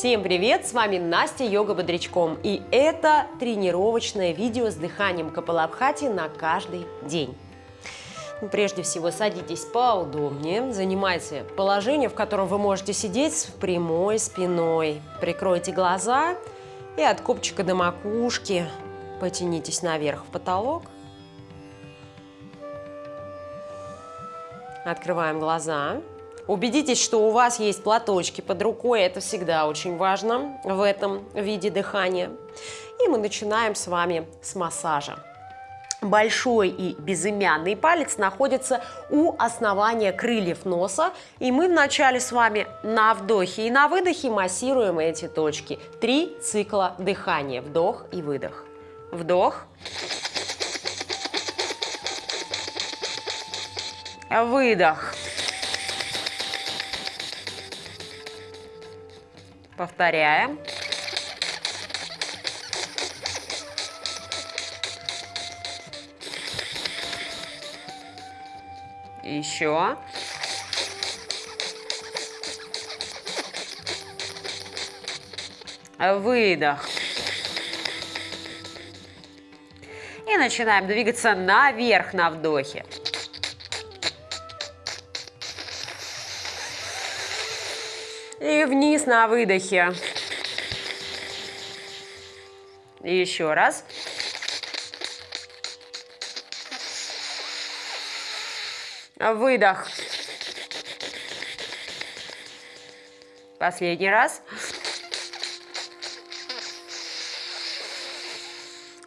Всем привет! С вами Настя Йога Бодрячком и это тренировочное видео с дыханием Капалабхати на каждый день. Ну, прежде всего садитесь поудобнее, занимайте положение, в котором вы можете сидеть с прямой спиной. Прикройте глаза и от копчика до макушки потянитесь наверх в потолок. Открываем глаза. Убедитесь, что у вас есть платочки под рукой, это всегда очень важно в этом виде дыхания. И мы начинаем с вами с массажа. Большой и безымянный палец находится у основания крыльев носа, и мы вначале с вами на вдохе и на выдохе массируем эти точки. Три цикла дыхания, вдох и выдох. Вдох. Выдох. Повторяем. Еще. Выдох. И начинаем двигаться наверх на вдохе. Вниз на выдохе. И еще раз. Выдох. Последний раз.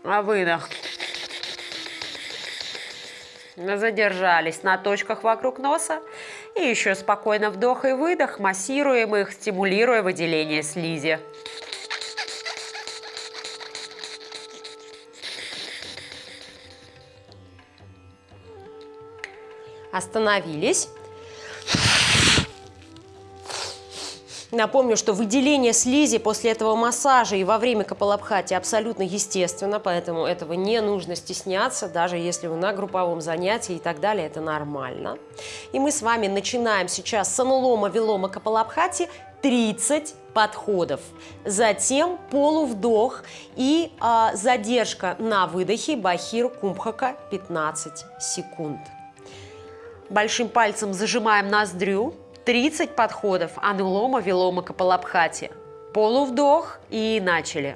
Выдох. Задержались на точках вокруг носа. И еще спокойно вдох и выдох, массируем их, стимулируя выделение слизи. Остановились. Напомню, что выделение слизи после этого массажа и во время капалабхати абсолютно естественно, поэтому этого не нужно стесняться, даже если вы на групповом занятии и так далее, это нормально. И мы с вами начинаем сейчас с анулома, вилома, капалабхати 30 подходов. Затем полувдох и а, задержка на выдохе бахир кумбхака 15 секунд. Большим пальцем зажимаем ноздрю 30 подходов анулома, вилома, капалабхати. Полувдох и начали.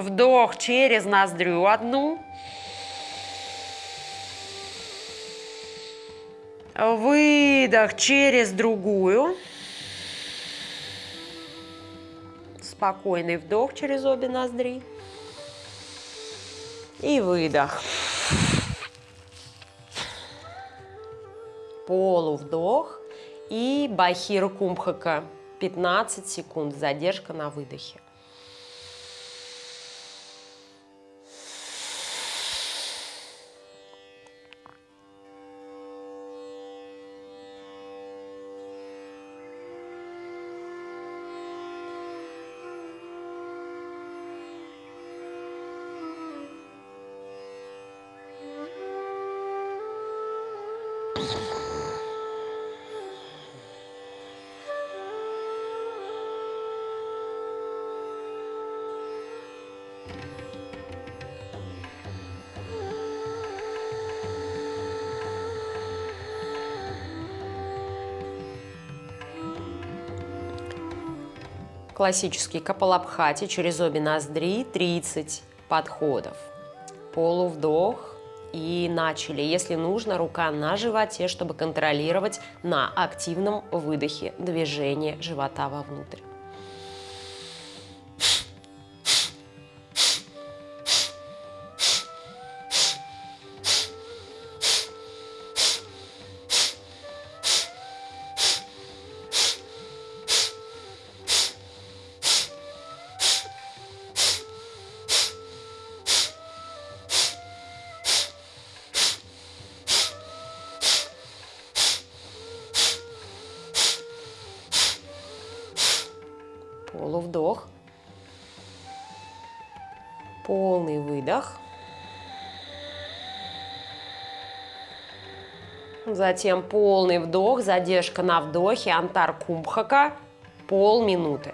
Вдох через ноздрю одну. Выдох через другую. Спокойный вдох через обе ноздри. И выдох. Полувдох. И бахиру кумбхака. 15 секунд. Задержка на выдохе. Классический капалабхати через обе ноздри 30 подходов. Полувдох и начали. Если нужно, рука на животе, чтобы контролировать на активном выдохе движение живота вовнутрь. Полувдох. Полный выдох. Затем полный вдох, задержка на вдохе, антар кумбхака, полминуты.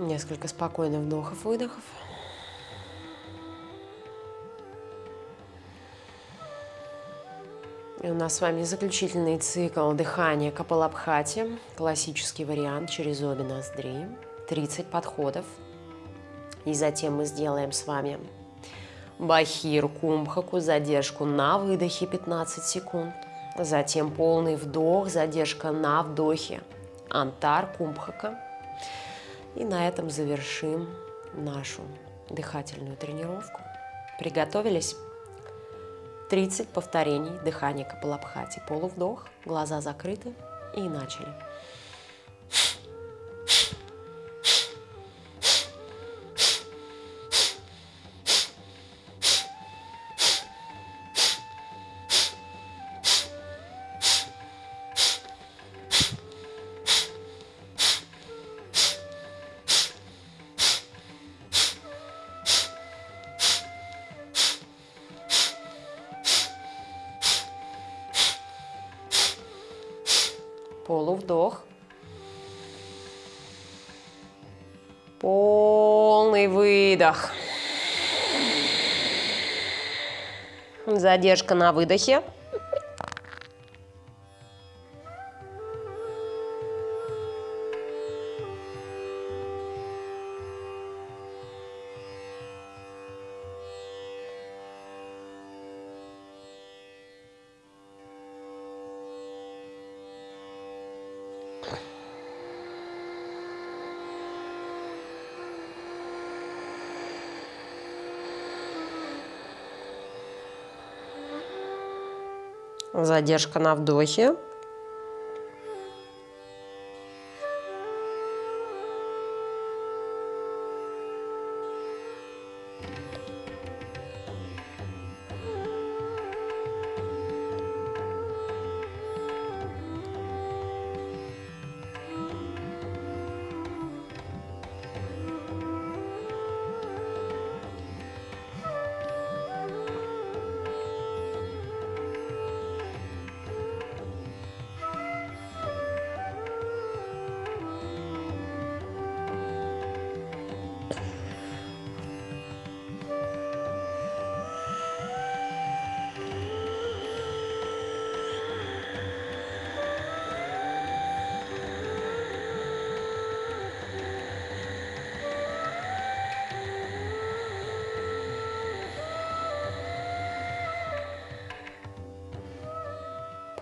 Несколько спокойных вдохов-выдохов. И у нас с вами заключительный цикл дыхания Капалабхати, классический вариант через обе ноздри, 30 подходов. И затем мы сделаем с вами Бахир Кумбхаку, задержку на выдохе 15 секунд. Затем полный вдох, задержка на вдохе, Антар Кумбхака. И на этом завершим нашу дыхательную тренировку. Приготовились? 30 повторений дыхания Капалабхати. Полувдох, глаза закрыты и начали. Выдох. Задержка на выдохе. Задержка на вдохе.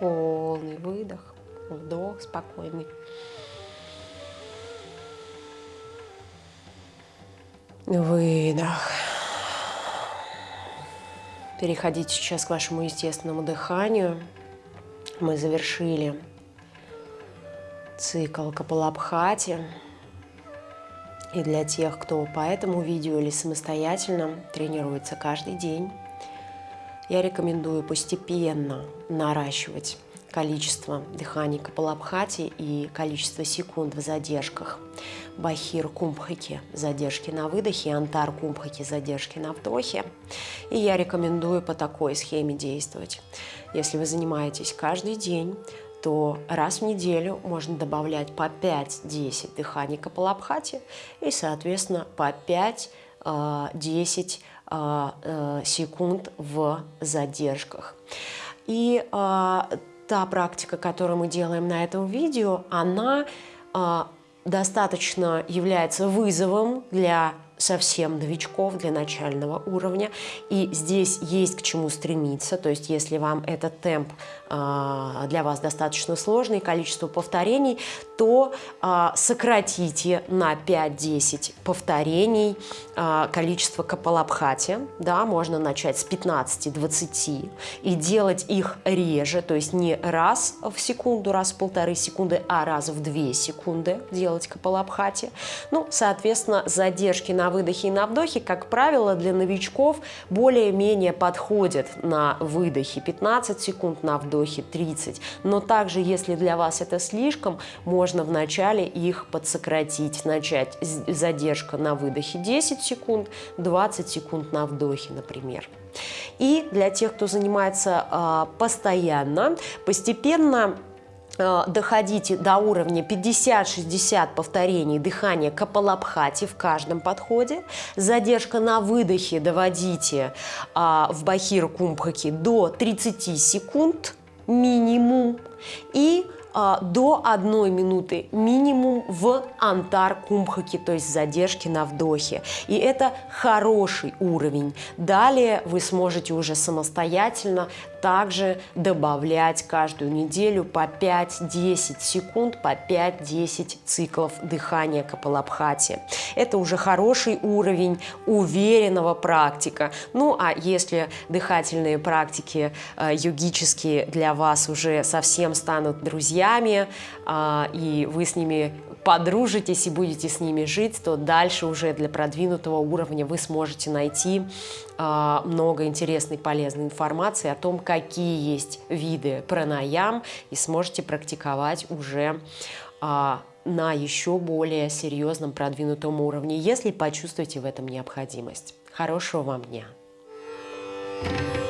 Полный выдох, вдох спокойный. Выдох. Переходите сейчас к вашему естественному дыханию. Мы завершили цикл Капалабхати. И для тех, кто по этому видео или самостоятельно тренируется каждый день, я рекомендую постепенно наращивать количество дыханий Капалабхати и количество секунд в задержках. Бахир Кумбхаки – задержки на выдохе, Антар Кумбхаки – задержки на вдохе. И я рекомендую по такой схеме действовать. Если вы занимаетесь каждый день, то раз в неделю можно добавлять по 5-10 дыханий Капалабхати и, соответственно, по 5-10 а, э, секунд в задержках. И а, та практика, которую мы делаем на этом видео, она а, достаточно является вызовом для совсем новичков для начального уровня. И здесь есть к чему стремиться. То есть если вам этот темп э, для вас достаточно сложный, количество повторений, то э, сократите на 5-10 повторений э, количество капалабхати. Да, можно начать с 15-20 и делать их реже, то есть не раз в секунду, раз в полторы секунды, а раз в 2 секунды делать капалабхати. Ну, соответственно, задержки на выдохе и на вдохе, как правило, для новичков более-менее подходят на выдохе 15 секунд, на вдохе 30. Но также, если для вас это слишком, можно вначале их подсократить. Начать задержка на выдохе 10 секунд, 20 секунд на вдохе, например. И для тех, кто занимается э, постоянно, постепенно доходите до уровня 50-60 повторений дыхания капалабхати в каждом подходе. Задержка на выдохе доводите а, в бахир кумбхаки до 30 секунд минимум. И а, до одной минуты минимум в антар кумбхаки, то есть задержки на вдохе. И это хороший уровень. Далее вы сможете уже самостоятельно также добавлять каждую неделю по 5-10 секунд, по 5-10 циклов дыхания капалабхати. Это уже хороший уровень уверенного практика. Ну а если дыхательные практики э, йогические для вас уже совсем станут друзьями, э, и вы с ними подружитесь и будете с ними жить, то дальше уже для продвинутого уровня вы сможете найти э, много интересной полезной информации о том, какие есть виды пранаям и сможете практиковать уже э, на еще более серьезном продвинутом уровне, если почувствуете в этом необходимость. Хорошего вам дня! Thank you.